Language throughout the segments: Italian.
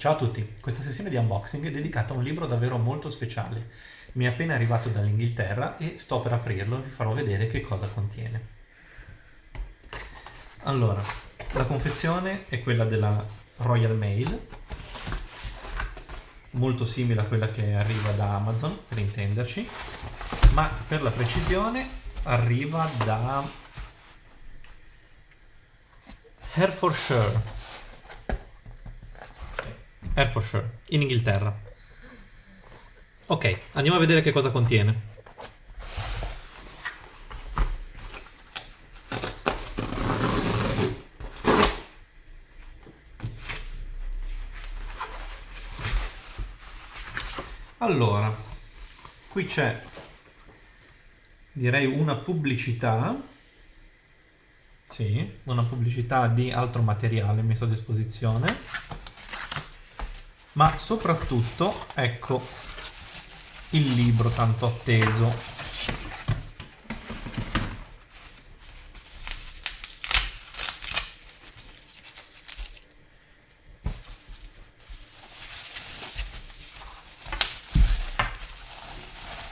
Ciao a tutti, questa sessione di unboxing è dedicata a un libro davvero molto speciale. Mi è appena arrivato dall'Inghilterra e sto per aprirlo e vi farò vedere che cosa contiene. Allora, la confezione è quella della Royal Mail, molto simile a quella che arriva da Amazon, per intenderci, ma per la precisione arriva da Herefordshire Herefordshire, in Inghilterra. Ok, andiamo a vedere che cosa contiene. Allora, qui c'è, direi, una pubblicità, sì, una pubblicità di altro materiale messo a disposizione ma soprattutto ecco il libro tanto atteso.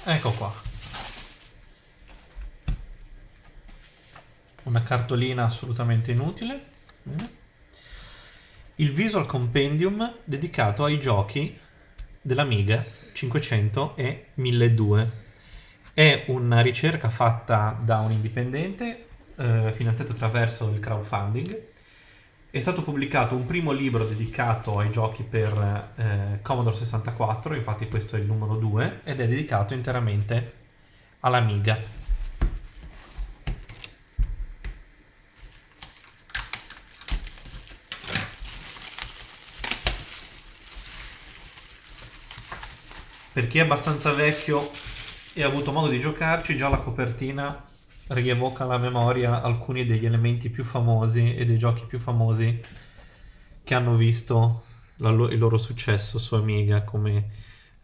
Ecco qua. Una cartolina assolutamente inutile il Visual Compendium dedicato ai giochi dell'Amiga 500 e 1200. È una ricerca fatta da un indipendente, eh, finanziata attraverso il crowdfunding. È stato pubblicato un primo libro dedicato ai giochi per eh, Commodore 64, infatti questo è il numero 2, ed è dedicato interamente all'Amiga. Per chi è abbastanza vecchio e ha avuto modo di giocarci, già la copertina rievoca alla memoria alcuni degli elementi più famosi e dei giochi più famosi che hanno visto lo il loro successo. Su Amiga, come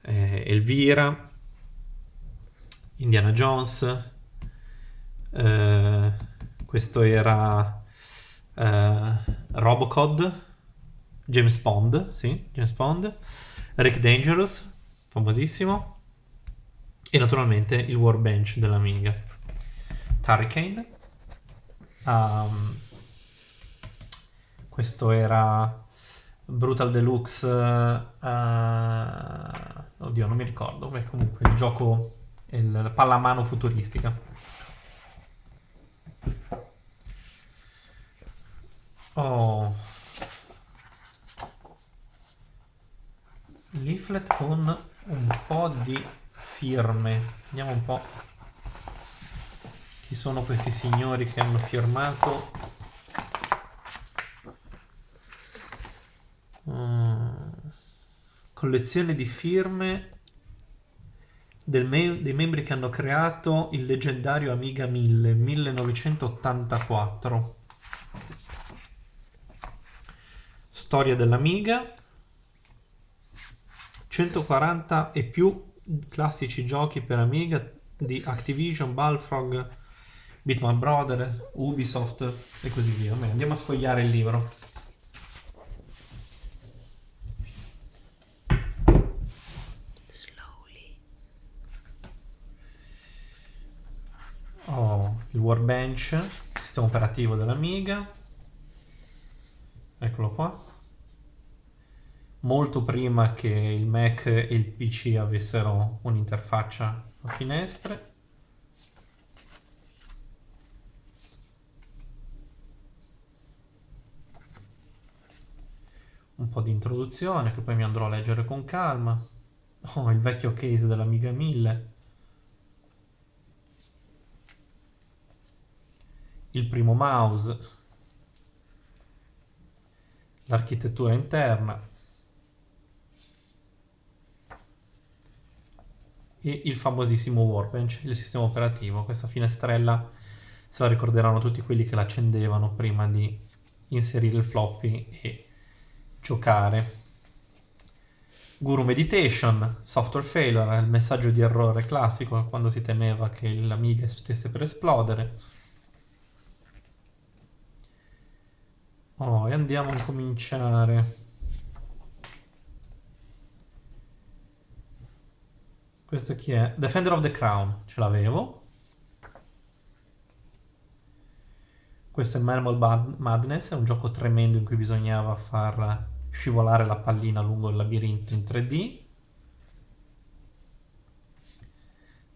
eh, Elvira, Indiana Jones, eh, questo era eh, Robocod, James Bond, sì, James Bond, Rick Dangerous, famosissimo, e naturalmente il Warbench dell'Amiga. Hurricane. Um, questo era Brutal Deluxe. Uh, oddio, non mi ricordo. Beh, comunque il gioco, il, la pallamano futuristica. Oh. Leaflet con un po' di firme. Vediamo un po' chi sono questi signori che hanno firmato. Uh, collezione di firme me dei membri che hanno creato il leggendario Amiga 1000 1984. Storia dell'Amiga 140 e più classici giochi per Amiga di Activision, Balfrog, Bitman Brother, Ubisoft e così via. Andiamo a sfogliare il libro. Oh, il Warbench, sistema operativo dell'Amiga. Eccolo qua molto prima che il Mac e il PC avessero un'interfaccia a finestre. Un po' di introduzione che poi mi andrò a leggere con calma. Oh, il vecchio case dell'Amiga 1000. Il primo mouse. L'architettura interna. E il famosissimo Workbench, il sistema operativo. Questa finestrella se la ricorderanno tutti quelli che l'accendevano prima di inserire il floppy e giocare. Guru Meditation, software failure, il messaggio di errore classico quando si temeva che l'Amiga stesse per esplodere. Oh, e andiamo a cominciare Questo chi è? Defender of the Crown, ce l'avevo. Questo è Marble Madness, è un gioco tremendo in cui bisognava far scivolare la pallina lungo il labirinto in 3D.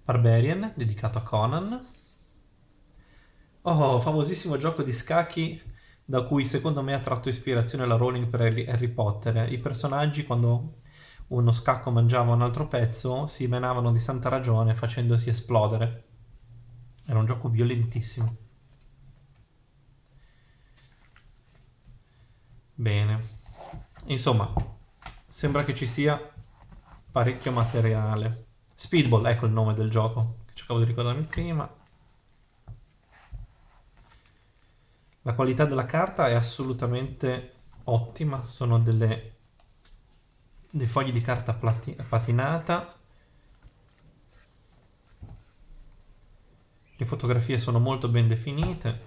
Barbarian, dedicato a Conan. Oh, famosissimo gioco di scacchi da cui secondo me ha tratto ispirazione la Rowling per Harry Potter. I personaggi quando uno scacco mangiava un altro pezzo si menavano di santa ragione facendosi esplodere. Era un gioco violentissimo. Bene. Insomma, sembra che ci sia parecchio materiale. Speedball, ecco il nome del gioco, che cercavo di ricordarmi prima. La qualità della carta è assolutamente ottima, sono delle, dei fogli di carta patinata. Le fotografie sono molto ben definite.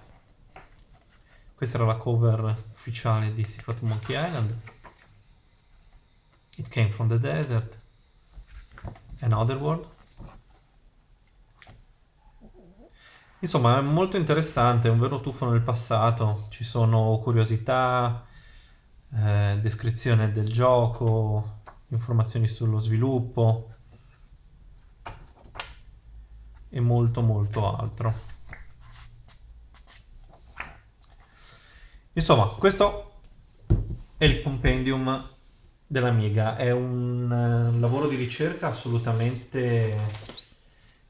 Questa era la cover ufficiale di Secret Monkey Island. It came from the desert. Another world. Insomma, è molto interessante, è un vero tuffo nel passato. Ci sono curiosità, eh, descrizione del gioco, informazioni sullo sviluppo e molto molto altro. Insomma, questo è il compendium dell'Amiga, è un uh, lavoro di ricerca assolutamente,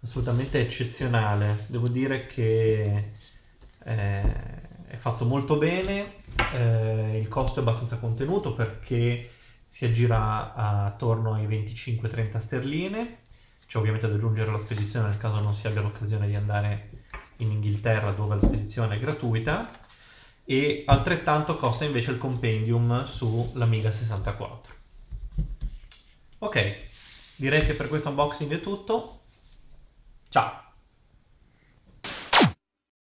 assolutamente eccezionale. Devo dire che eh, è fatto molto bene, eh, il costo è abbastanza contenuto perché si aggira attorno ai 25-30 sterline. C'è ovviamente da aggiungere la spedizione nel caso non si abbia l'occasione di andare in Inghilterra dove la spedizione è gratuita e altrettanto costa invece il compendium sull'Amiga 64. Ok, direi che per questo unboxing è tutto. Ciao!